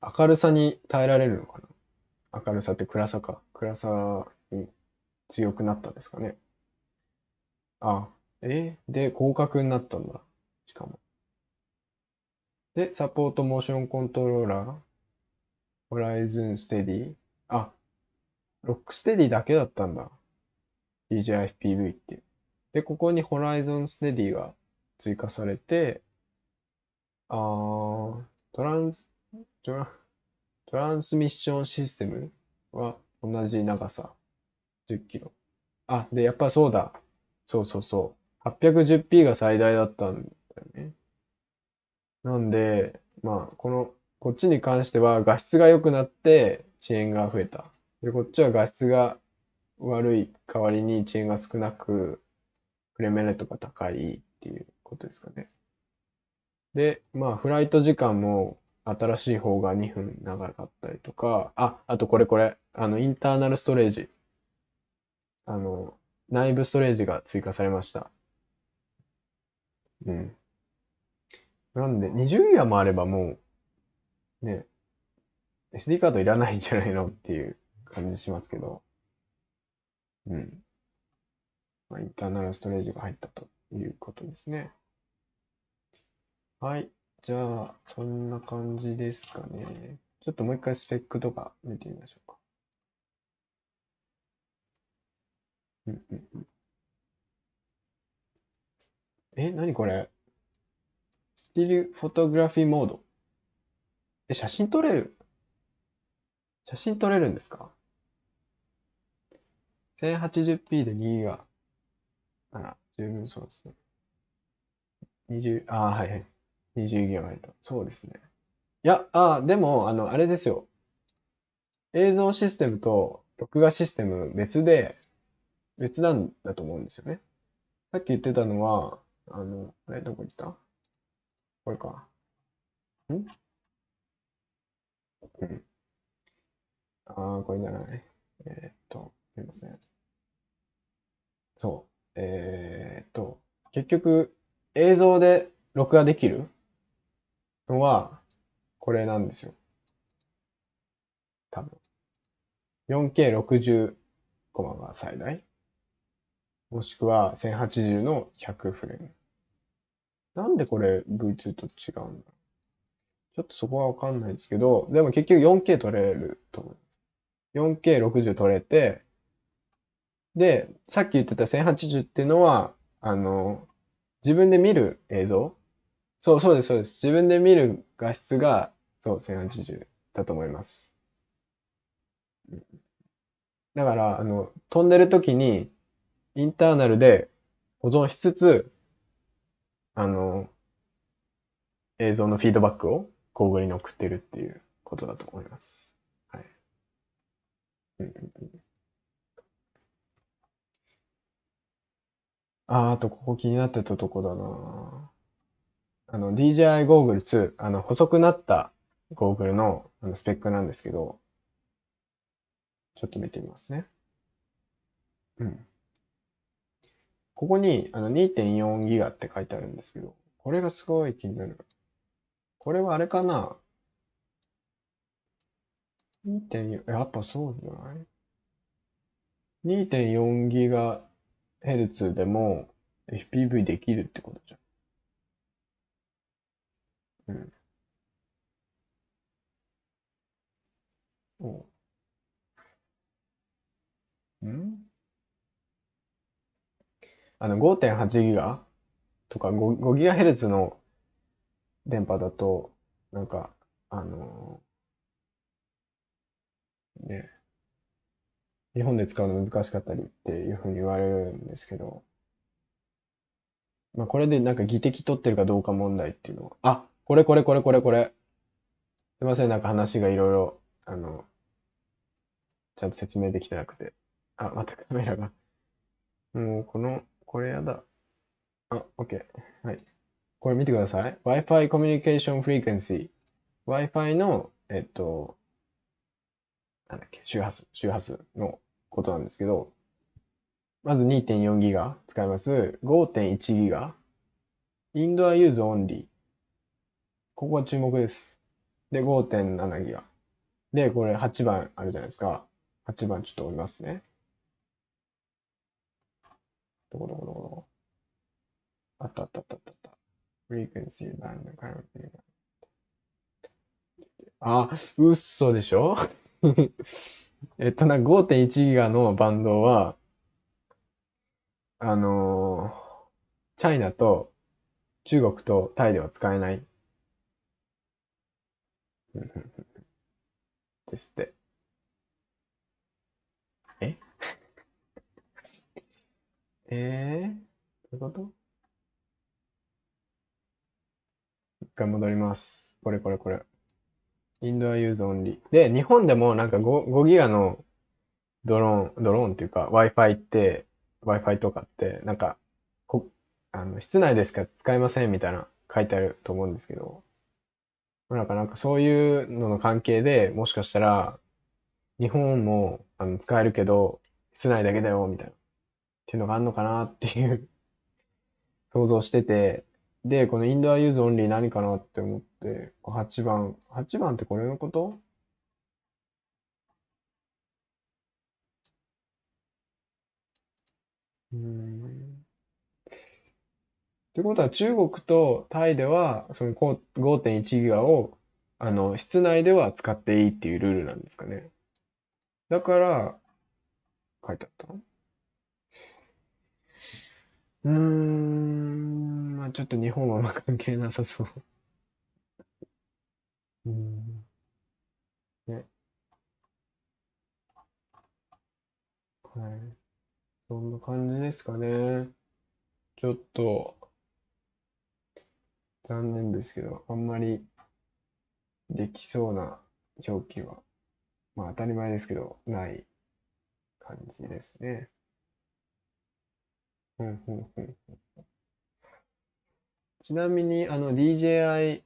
明るさに耐えられるのかな？明るさって暗さか。暗さに強くなったんですかね？あ、えで、広角になったんだ。しかも。で、サポートモーションコントローラー、ホライズンステディ。あ、ロックステディだけだったんだ。DJI FPV って。で、ここにホライゾンステディが追加されて、あー、トランス、トラ、トランスミッションシステムは同じ長さ、10キロ。あ、で、やっぱそうだ。そうそうそう。810p が最大だったんだよね。なんで、まあ、この、こっちに関しては画質が良くなって遅延が増えた。で、こっちは画質が悪い代わりに遅延が少なく、フレームレートが高いっていうことですかね。で、まあ、フライト時間も新しい方が2分長かったりとか、あ、あとこれこれ、あの、インターナルストレージ。あの、内部ストレージが追加されました。うん。なんで、20ギガもあればもう、ね、SD カードいらないんじゃないのっていう感じしますけど、うん。まあ、インターナルストレージが入ったということですね。はい。じゃあ、そんな感じですかね。ちょっともう一回スペックとか見てみましょうか。うんうんうん。え、何これ？スティルフォトグラフィーモード。え、写真撮れる？写真撮れるんですか ?1080p で2ギガ。あら、十分そうですね。20、ああ、はいはい。20ギガバイト。そうですね。いや、ああ、でも、あの、あれですよ。映像システムと録画システム別で、別なんだと思うんですよね。さっき言ってたのは、あの、あれ、どこ行った？これか。ん？うん。ああ、これじゃない。えーっと、すいません。そう。えーっと、結局、映像で録画できるのは、これなんですよ。多分。4K60 コマが最大。もしくは1080の100フレーム。なんでこれ V2 と違うんだちちょっとそこはわかんないですけど、でも結局 4K 撮れると思います。4K60 撮れて、で、さっき言ってた1080っていうのは、あの、自分で見る映像そう、そうです、そうです。自分で見る画質が、そう、1080だと思います。だから、あの、飛んでる時に、インターナルで保存しつつ、あの、映像のフィードバックをゴーグルに送ってるっていうことだと思います。はい。うんうんうんあー、あとここ気になってたとこだな。あの、DJI ゴーグル2、あの、細くなったゴーグルのあのスペックなんですけど、ちょっと見てみますね。うん。ここにあの2.4ギガって書いてあるんですけど、これがすごい気になる。これはあれかな ?2.4、やっぱそうじゃない ?2.4 ギガヘルツでも FPV できるってことじゃん。うん。おうん。あの5.8ギガとか 5, 5ギガヘルツの電波だと、なんか、あのね、日本で使うの難しかったりっていうふうに言われるんですけど、まあこれでなんか技的取ってるかどうか問題っていうのは、あ、これこれこれこれこれ。すいません、なんか話がいろいろ、あの、ちゃんと説明できてなくて。あ、またカメラが。もうこの、これやだ。あ、OK。はい。これ見てください。Wi-Fi Communication Frequency。Wi-Fi の、えっと、なんだっけ、周波数、周波数のことなんですけど、まず2.4ギガ使います。5.1ギガ。indoor use only。ここは注目です。で、5.7ギガ。で、これ8番あるじゃないですか。8番ちょっと追いますね。どこどこどこどこ。あったあったあったあった。frequency band currently. あ、嘘でしょ？[LAUGHS] えっとな、5.1ギガのバンドは、あのー China と中国とタイでは使えない。[LAUGHS] ですって。え？[LAUGHS] えー、どういうこと？一回戻ります。これこれこれ。 indoor use only。で、日本でもなんか 5, 5ギガのドローン、ドローンっていうか Wi-Fi って、Wi-Fi とかって、なんか、こ、あの、室内でしか使えませんみたいな書いてあると思うんですけど、なんかなんかそういうのの関係でもしかしたら、日本もあの使えるけど、室内だけだよ、みたいな。っていうのがあるのかなっていう。想像してて、で、この Indoor Use Only 何かなって思って、8番、8番ってこれのこと？うーってことは中国とタイでは、その5.1ギガを、あの、室内では使っていいっていうルールなんですかね。だから、書いてあったの？うーん、まあちょっと日本は関係なさそう。うん。ね。はい。そんな感じですかね。ちょっと残念ですけど、あんまりできそうな表記は、まあ当たり前ですけど、ない感じですね。うんうんうんちなみに、あの、DJI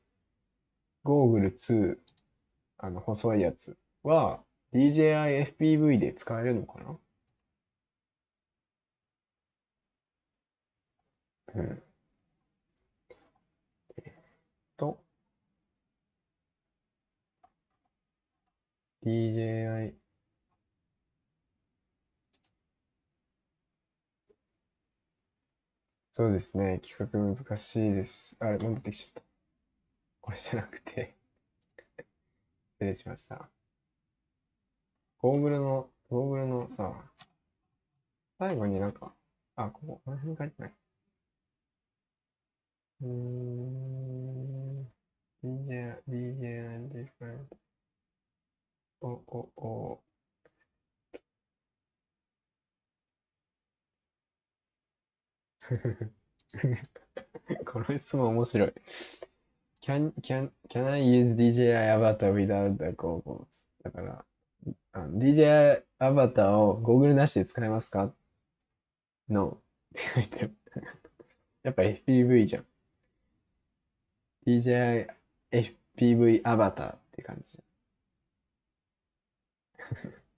ゴーグル2、あの、細いやつは、DJI FPV で使えるのかな？うん。と、DJI そうですね。企画難しいです。あれ、戻ってきちゃった。これじゃなくて失礼しました。ゴーグルの、ゴーグルのさ、最後になんか、あ、ここ、この辺に書いてない。うーん、DJ、DJ and different. お、お、お。この質問面白い。Can, can, can I use DJI Avatar without the goggles? だから、DJI Avatar をゴーグルなしで使えますか ?No って書いてる。やっぱ FPV じゃん。DJI FPV Avatar って感じ。[LAUGHS]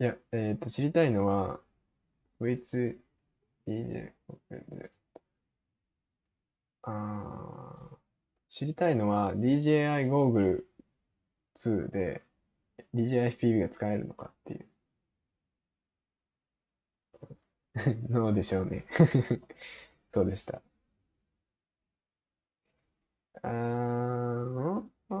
いや、えっと、知りたいのは、with DJ で、あー知りたいのは DJI ゴーグル2で DJI FPV が使えるのかっていう [LAUGHS] のでしょうね。[LAUGHS] そうでした。ああ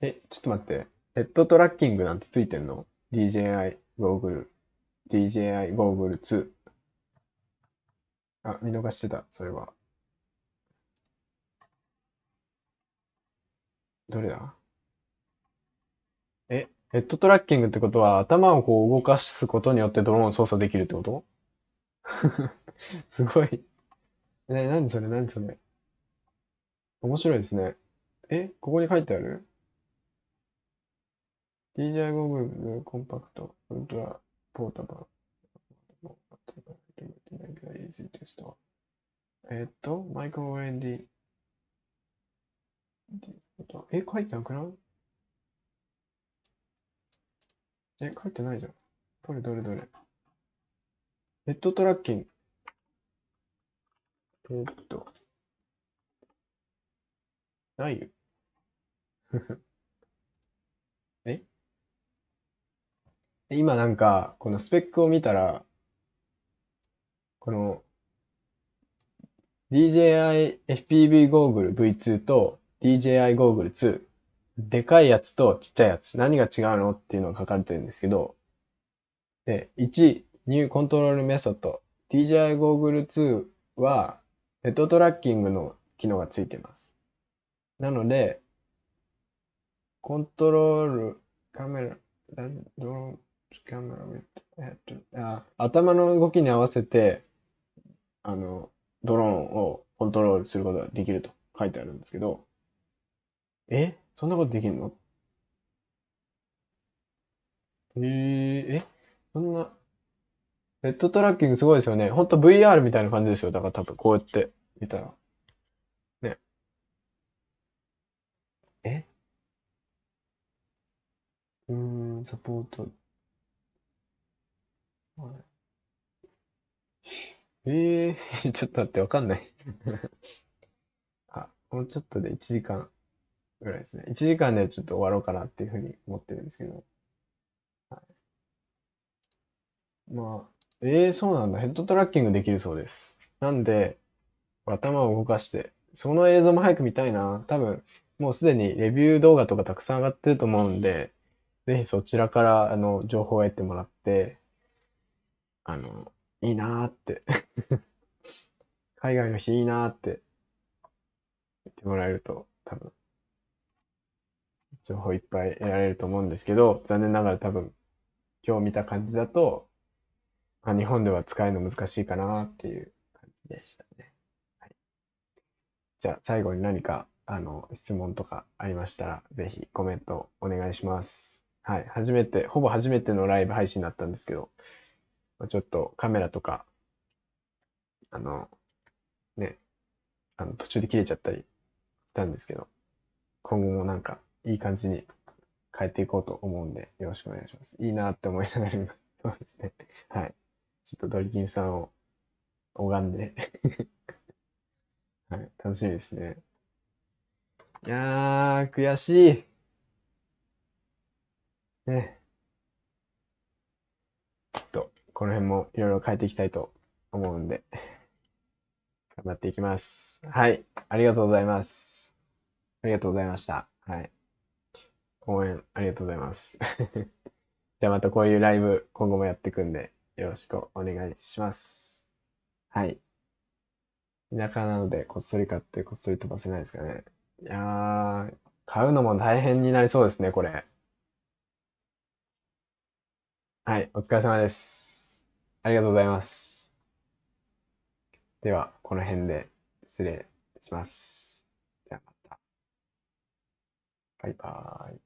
え、ちょっと待って。ヘッドトラッキングなんてついてんの ?DJI ゴーグル、DJI ゴーグル2。あ、見逃してた、それは。どれだ？え、ヘッドトラッキングってことは頭をこう動かすことによってドローンを操作できるってこと？[LAUGHS] すごい。え、何それ？何それ？面白いですね。え、ここに書いてある？DJI ゴーグルコンパクト、ウルトラ、ポータバル。えっと、マイクロ OND。え、書いてなくない？え、書いてないじゃん。どれどれどれ。ヘッドトラッキング。えーっと。ないよ。[LAUGHS] え？今なんか、このスペックを見たら、この DJI FPV ゴーグル V2 と DJI ゴーグル2、でかいやつとちっちゃいやつ、何が違うのっていうのが書かれてるんですけど、で、1、 New Control Method。DJI ゴーグル2は、ヘッドトラッキングの機能がついてます。なので、コントロール、カメラ、ドローン、カメラ、えっと、あ、頭の動きに合わせて、あの、ドローンをコントロールすることができると書いてあるんですけど、え？そんなことできるの？えー、え？そんな、ヘッドトラッキングすごいですよね。ほんと VR みたいな感じですよ。だから多分こうやって見たら。ね。え？うーん、サポート。ええー、[LAUGHS] ちょっと待って、わかんない。[LAUGHS] あ、もうちょっとで1時間ぐらいですね。1時間でちょっと終わろうかなっていうふうに思ってるんですけど。はい、まあ、ええー、そうなんだ。ヘッドトラッキングできるそうです。なんで、頭を動かして、その映像も早く見たいな。多分、もうすでにレビュー動画とかたくさん上がってると思うんで、ぜひそちらから、あの、情報を得てもらって、あの、いいなーって [LAUGHS] 海外の人いいなーって言ってもらえると多分情報いっぱい得られると思うんですけど、残念ながら多分今日見た感じだと、まあ、日本では使えるの難しいかなっていう感じでしたね。はい、じゃあ最後に何かあの質問とかありましたら、ぜひコメントお願いします。はい。初めて、ほぼ初めてのライブ配信だったんですけど、ちょっとカメラとか、あの、ね、あの途中で切れちゃったりしたんですけど、今後もなんかいい感じに変えていこうと思うんで、よろしくお願いします。いいなって思いながら今、[LAUGHS] そうですね。はい。ちょっとドリキンさんを拝んで [LAUGHS] はい、楽しみですね。いやー、悔しい。ね。きっとこの辺もいろいろ変えていきたいと思うんで、頑張っていきます。はい。ありがとうございます。ありがとうございました。はい。応援ありがとうございます。[LAUGHS] じゃあまたこういうライブ今後もやっていくんで、よろしくお願いします。はい。田舎なのでこっそり買ってこっそり飛ばせないですかね。いやー、買うのも大変になりそうですね、これ。はい、お疲れ様です。ありがとうございます。では、この辺で失礼します。ではまた。バイバーイ。